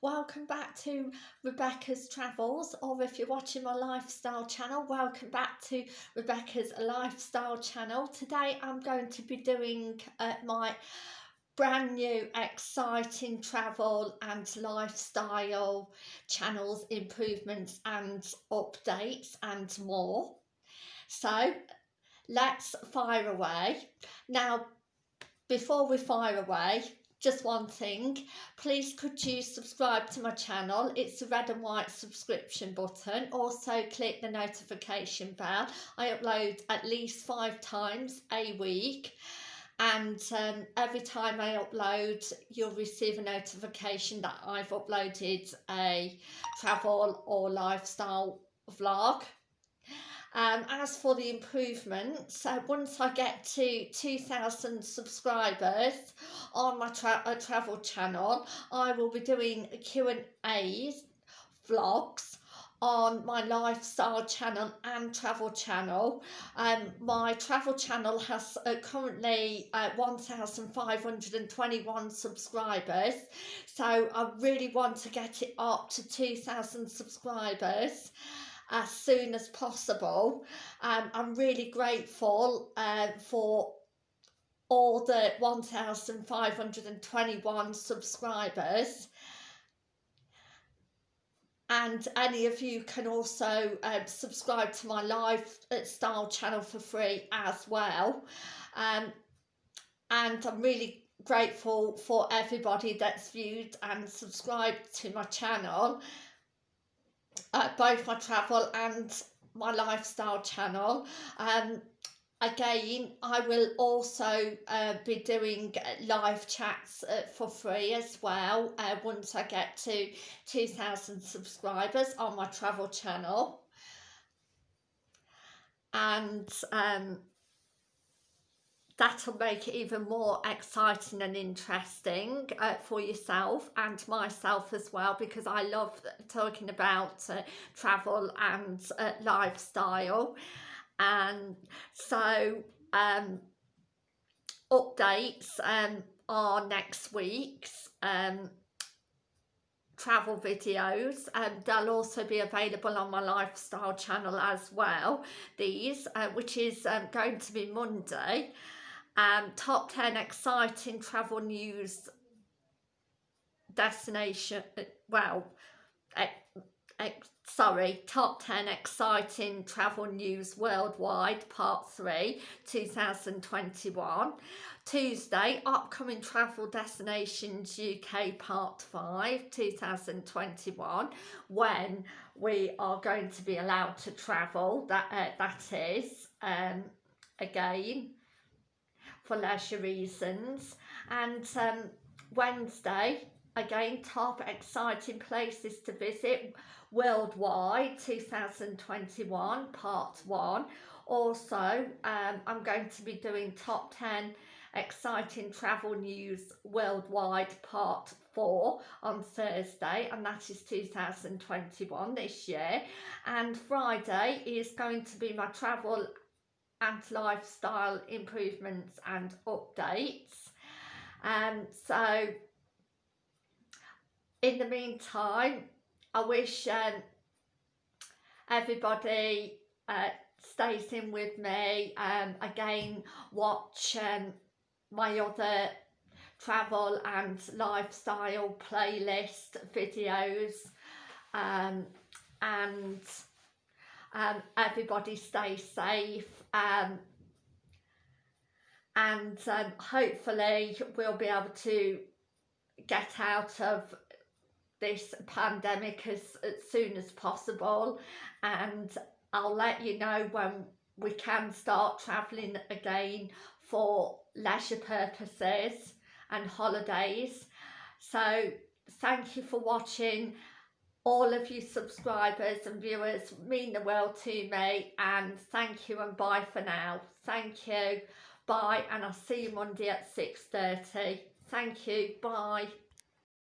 welcome back to Rebecca's Travels or if you're watching my lifestyle channel welcome back to Rebecca's lifestyle channel. Today I'm going to be doing uh, my brand new exciting travel and lifestyle channels improvements and updates and more. So let's fire away. Now before we fire away just one thing please could you subscribe to my channel? It's the red and white subscription button. Also click the notification bell. I upload at least five times a week. And um, every time I upload you'll receive a notification that I've uploaded a travel or lifestyle vlog um, as for the improvements, uh, once I get to 2,000 subscribers on my tra uh, travel channel, I will be doing Q&A's vlogs on my lifestyle channel and travel channel. Um, my travel channel has uh, currently uh, 1,521 subscribers. So I really want to get it up to 2,000 subscribers as soon as possible. Um, I'm really grateful uh, for all the 1,521 subscribers. And any of you can also um, subscribe to my lifestyle channel for free as well. Um, and I'm really grateful for everybody that's viewed and subscribed to my channel uh, both my travel and my lifestyle channel. Um, again, I will also uh, be doing live chats uh, for free as well uh, once I get to 2,000 subscribers on my travel channel. And um, that'll make it even more exciting and interesting uh, for yourself and myself as well because I love talking about uh, travel and uh, lifestyle. And so um, updates um, are next week's um, travel videos and um, they'll also be available on my lifestyle channel as well these uh, which is um, going to be Monday um, top 10 exciting travel news destination, uh, well, sorry, top 10 exciting travel news worldwide, part 3, 2021. Tuesday, upcoming travel destinations UK part 5, 2021, when we are going to be allowed to travel, that, uh, that is, um, again, for leisure reasons. And um, Wednesday, again, top exciting places to visit worldwide 2021 part one. Also, um, I'm going to be doing top 10 exciting travel news worldwide part four on Thursday and that is 2021 this year and Friday is going to be my travel and lifestyle improvements and updates. Um, so in the meantime, I wish um, everybody uh, stays in with me. Um, again, watch um, my other travel and lifestyle playlist videos um, and um, everybody stay safe um, and um, hopefully we'll be able to get out of this pandemic as, as soon as possible. And I'll let you know when we can start travelling again for leisure purposes and holidays. So thank you for watching all of you subscribers and viewers mean the world to me and thank you and bye for now. Thank you. Bye and I'll see you Monday at 6.30 thank you. Bye